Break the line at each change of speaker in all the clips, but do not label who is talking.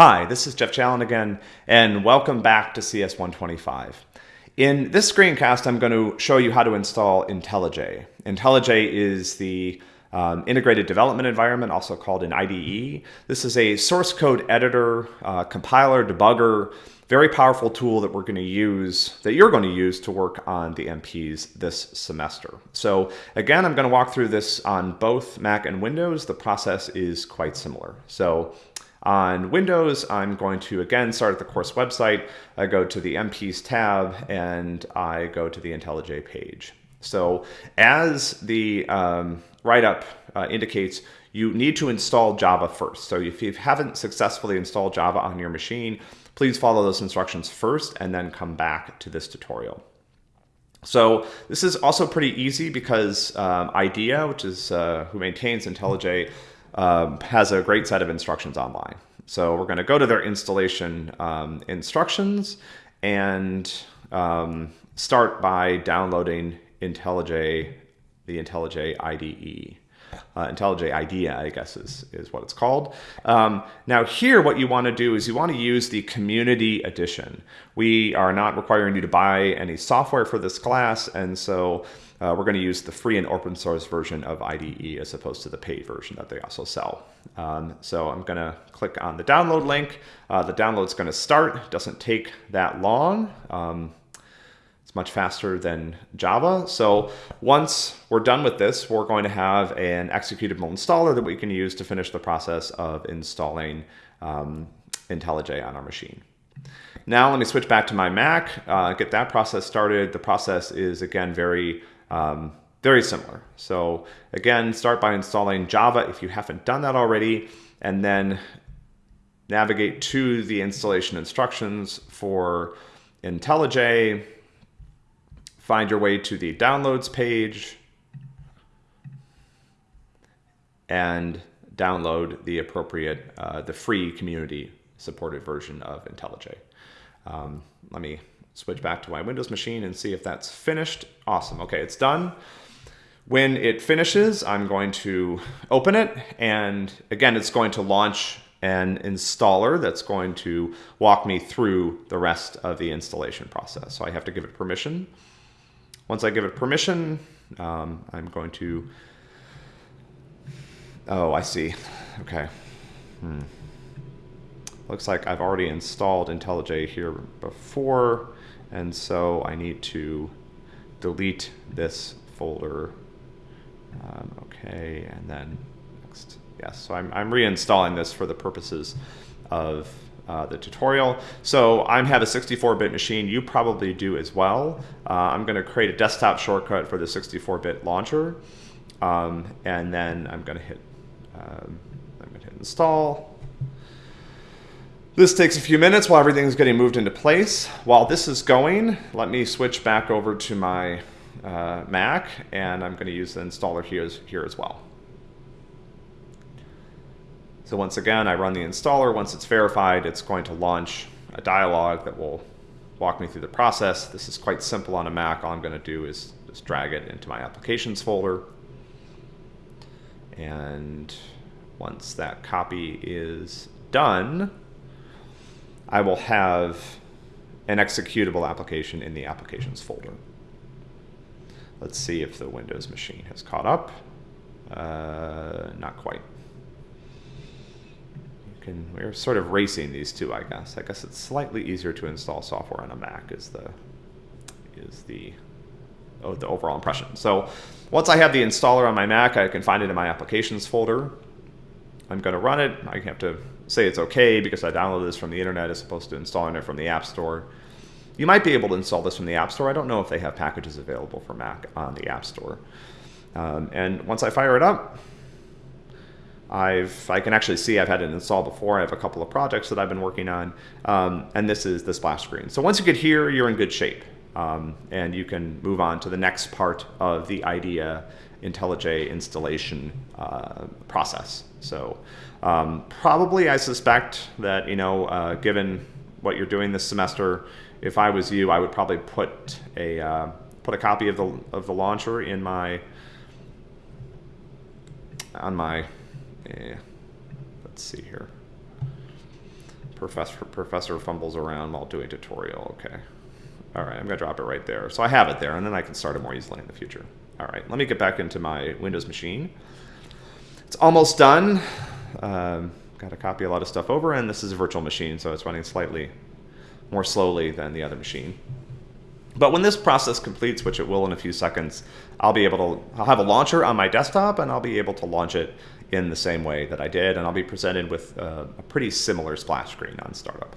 Hi, this is Jeff Challen again, and welcome back to CS125. In this screencast, I'm going to show you how to install IntelliJ. IntelliJ is the um, integrated development environment, also called an IDE. This is a source code editor, uh, compiler, debugger, very powerful tool that we're going to use, that you're going to use to work on the MPs this semester. So again, I'm going to walk through this on both Mac and Windows. The process is quite similar. So on Windows, I'm going to again start at the course website. I go to the MPs tab and I go to the IntelliJ page. So as the um, write-up uh, indicates, you need to install Java first. So if you haven't successfully installed Java on your machine, please follow those instructions first and then come back to this tutorial. So this is also pretty easy because um, IDEA, which is uh, who maintains IntelliJ, um, has a great set of instructions online. So we're going to go to their installation um, instructions and um, start by downloading IntelliJ, the IntelliJ IDE. Uh, IntelliJ IDEA, I guess is, is what it's called. Um, now here, what you want to do is you want to use the community edition. We are not requiring you to buy any software for this class, and so uh, we're going to use the free and open source version of IDE as opposed to the paid version that they also sell. Um, so I'm going to click on the download link. Uh, the download's going to start. Doesn't take that long. Um, it's much faster than Java. So once we're done with this, we're going to have an executable installer that we can use to finish the process of installing um, IntelliJ on our machine. Now let me switch back to my Mac, uh, get that process started. The process is again very um, very similar. So again, start by installing Java if you haven't done that already, and then navigate to the installation instructions for IntelliJ, find your way to the downloads page, and download the appropriate, uh, the free community supported version of IntelliJ. Um, let me switch back to my Windows machine and see if that's finished. Awesome. Okay, it's done. When it finishes, I'm going to open it. And again, it's going to launch an installer that's going to walk me through the rest of the installation process. So I have to give it permission. Once I give it permission, um, I'm going to, oh, I see. Okay. Hmm. Looks like I've already installed IntelliJ here before. And so I need to delete this folder. Um, okay, and then next. Yes, so I'm, I'm reinstalling this for the purposes of uh, the tutorial. So I have a 64-bit machine. You probably do as well. Uh, I'm going to create a desktop shortcut for the 64-bit launcher. Um, and then I'm going to hit, um, I'm going to hit install. This takes a few minutes while everything's getting moved into place. While this is going, let me switch back over to my uh, Mac, and I'm going to use the installer here, here as well. So once again, I run the installer. Once it's verified, it's going to launch a dialog that will walk me through the process. This is quite simple on a Mac. All I'm going to do is just drag it into my applications folder. And once that copy is done, I will have an executable application in the applications folder. Let's see if the Windows machine has caught up. Uh, not quite. Can, we're sort of racing these two, I guess. I guess it's slightly easier to install software on a Mac is the is the oh, the overall impression. So once I have the installer on my Mac, I can find it in my applications folder. I'm going to run it. I have to say it's okay because I downloaded this from the internet as opposed to installing it from the App Store. You might be able to install this from the App Store. I don't know if they have packages available for Mac on the App Store. Um, and once I fire it up, I've I can actually see I've had it installed before. I have a couple of projects that I've been working on, um, and this is the splash screen. So once you get here, you're in good shape, um, and you can move on to the next part of the IDEA IntelliJ installation uh, process. So um, probably I suspect that, you know, uh, given what you're doing this semester, if I was you, I would probably put a, uh, put a copy of the, of the launcher in my, on my, eh, let's see here. Professor, professor fumbles around while doing tutorial. Okay. All right, I'm going to drop it right there. So I have it there, and then I can start it more easily in the future. All right, let me get back into my Windows machine. It's almost done. Um, got to copy a lot of stuff over, and this is a virtual machine, so it's running slightly more slowly than the other machine. But when this process completes, which it will in a few seconds, I'll be able to, I'll have a launcher on my desktop and I'll be able to launch it in the same way that I did, and I'll be presented with a, a pretty similar splash screen on startup.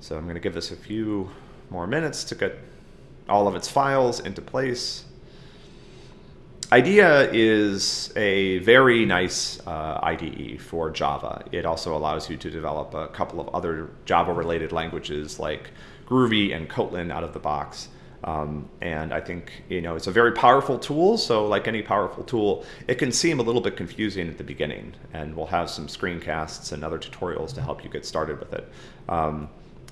So I'm gonna give this a few more minutes to get all of its files into place. IDEA is a very nice uh, IDE for Java. It also allows you to develop a couple of other Java-related languages like Groovy and Kotlin out of the box. Um, and I think you know it's a very powerful tool. So like any powerful tool, it can seem a little bit confusing at the beginning. And we'll have some screencasts and other tutorials to help you get started with it. Um,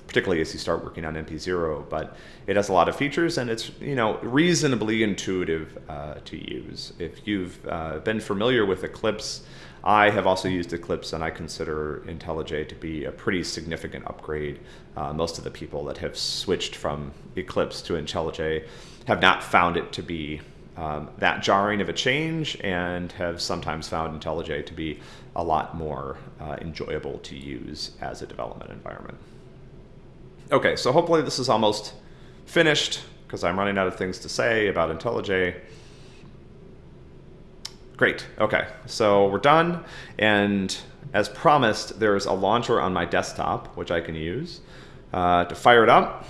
particularly as you start working on MP0. But it has a lot of features and it's you know reasonably intuitive uh, to use. If you've uh, been familiar with Eclipse, I have also used Eclipse and I consider IntelliJ to be a pretty significant upgrade. Uh, most of the people that have switched from Eclipse to IntelliJ have not found it to be um, that jarring of a change and have sometimes found IntelliJ to be a lot more uh, enjoyable to use as a development environment. Okay, so hopefully this is almost finished because I'm running out of things to say about IntelliJ. Great, okay, so we're done. And as promised, there's a launcher on my desktop, which I can use uh, to fire it up.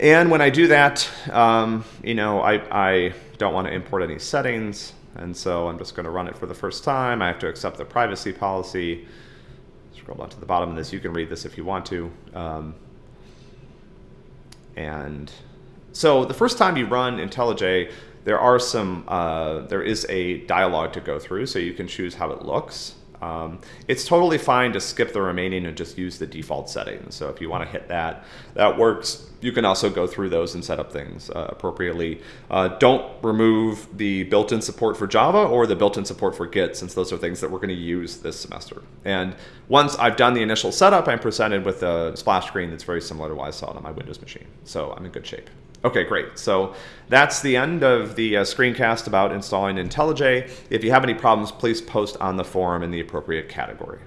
And when I do that, um, you know, I, I don't want to import any settings. And so I'm just going to run it for the first time. I have to accept the privacy policy scroll down to the bottom of this. You can read this if you want to. Um, and so the first time you run IntelliJ, there are some, uh, there is a dialog to go through, so you can choose how it looks. Um, it's totally fine to skip the remaining and just use the default settings. So if you want to hit that, that works. You can also go through those and set up things uh, appropriately. Uh, don't remove the built-in support for Java or the built-in support for Git, since those are things that we're going to use this semester. And once I've done the initial setup, I'm presented with a splash screen that's very similar to what I saw on my Windows machine. So I'm in good shape. Okay, great. So that's the end of the uh, screencast about installing IntelliJ. If you have any problems, please post on the forum in the appropriate category.